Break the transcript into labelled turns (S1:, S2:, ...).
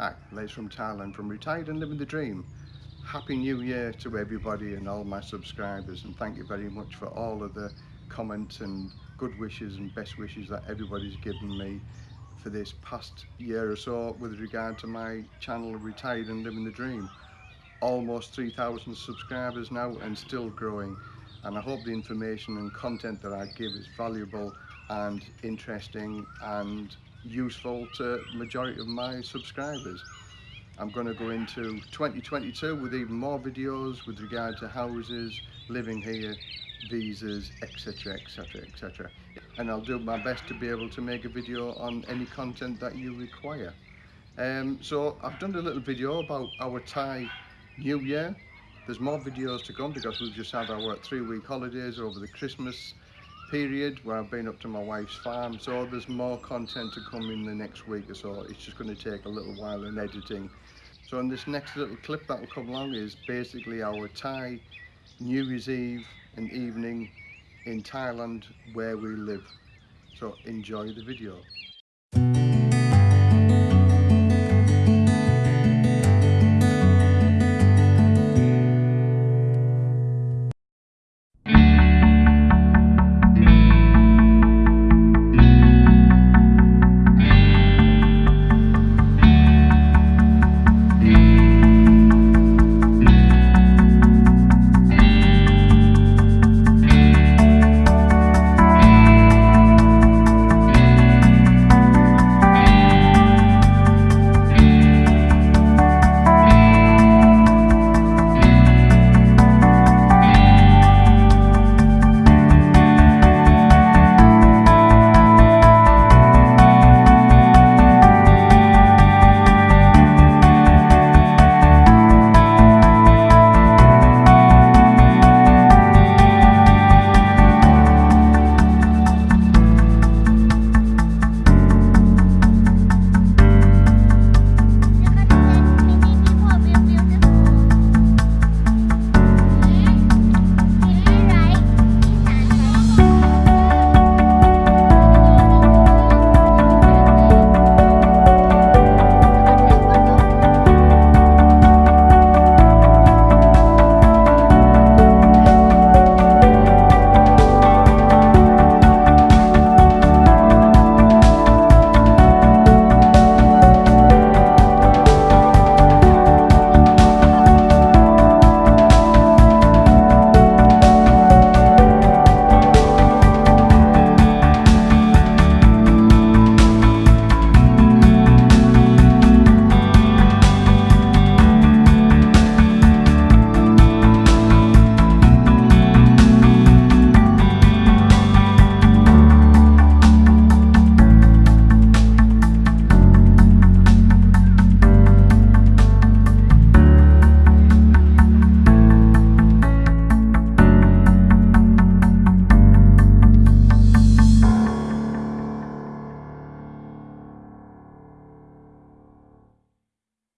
S1: Hi, Les from Thailand, from Retired and Living the Dream. Happy New Year to everybody and all my subscribers and thank you very much for all of the comments and good wishes and best wishes that everybody's given me for this past year or so with regard to my channel Retired and Living the Dream. Almost 3,000 subscribers now and still growing and I hope the information and content that I give is valuable and interesting and useful to majority of my subscribers. I'm going to go into 2022 with even more videos with regard to houses, living here, visas, etc, etc, etc. And I'll do my best to be able to make a video on any content that you require. Um, so I've done a little video about our Thai New Year. There's more videos to come because we've just had our three week holidays over the Christmas period where I've been up to my wife's farm so there's more content to come in the next week or so. It's just going to take a little while in editing. So in this next little clip that will come along is basically our Thai New Year's Eve and evening in Thailand where we live. So enjoy the video